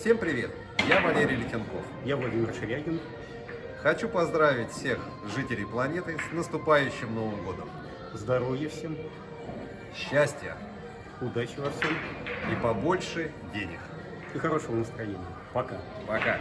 Всем привет! Я Валерий Летенков. Я Владимир Шерягин. Хочу поздравить всех жителей планеты с наступающим Новым Годом. Здоровья всем, Счастья удачи во всем и побольше денег. и хорошего настроения. Пока. Пока!